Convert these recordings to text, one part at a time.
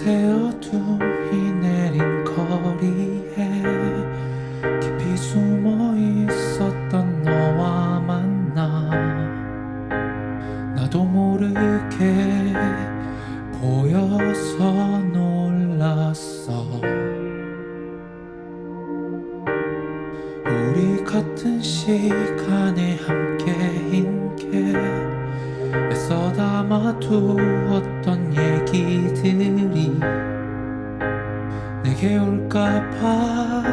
밤새 어둠이 내린 거리에 깊이 숨어 있었던 너와 만나 나도 모르게 보여서 놀랐어. 우리 같은 시간에 함께인 게 애써 담아두었던 얘기들이 내게 올까봐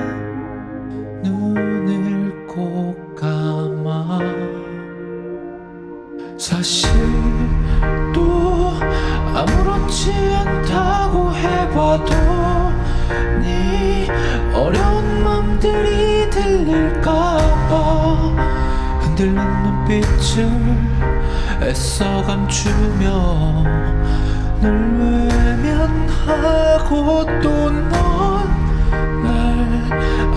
눈을 꼭 감아. 사실 또 아무렇지 않다고 해봐도 네 어려운 맘들이 들릴까봐 흔들린 눈빛을 애써 감추며 널 외면하고 또 넌 날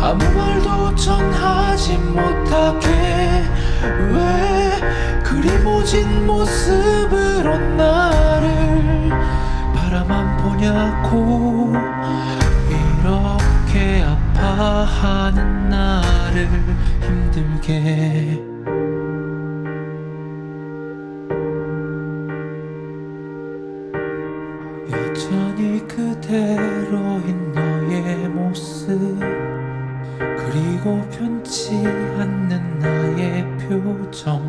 아무 말도 전하지 못하게. 왜 그리 모진 모습으로 나를 바라만 보냐고. 이렇게 아파하는 나를 힘들게 그대로인 너의 모습 그리고 변치 않는 나의 표정.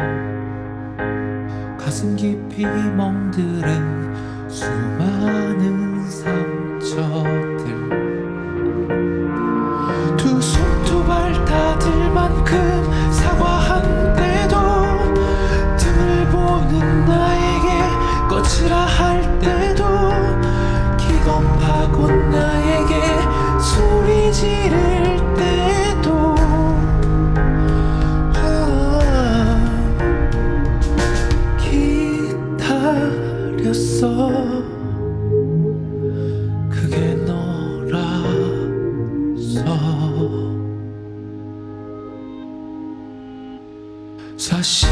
가슴 깊이 멍들은 수많은 기다렸어 그게 너라서. 사실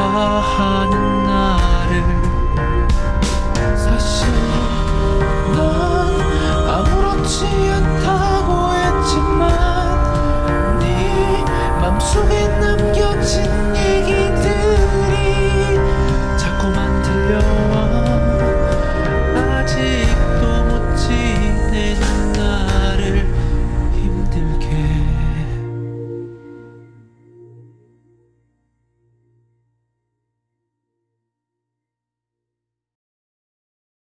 아파하는